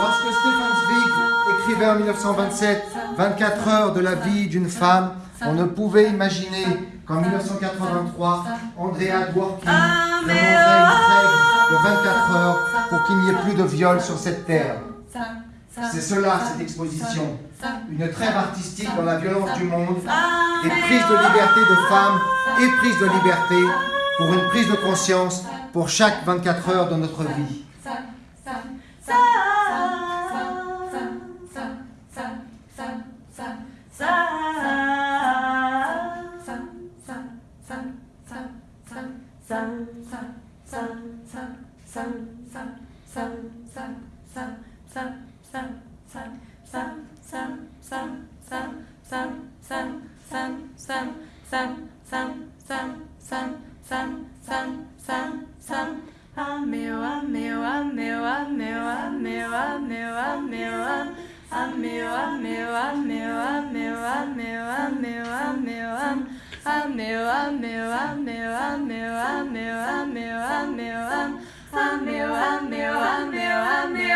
Lorsque Stefan Zweig écrivait en 1927 24 heures de la vie d'une femme, on ne pouvait imaginer qu'en 1983, Andrea Dworkin demanderait une trêve de 24 heures pour qu'il n'y ait plus de viol sur cette terre. C'est cela, cette exposition. Une trêve artistique dans la violence du monde, des prises de liberté de femmes et prises de liberté pour une prise de conscience pour chaque 24 heures de notre vie. Meu, meu, meu, meu, meu, meu,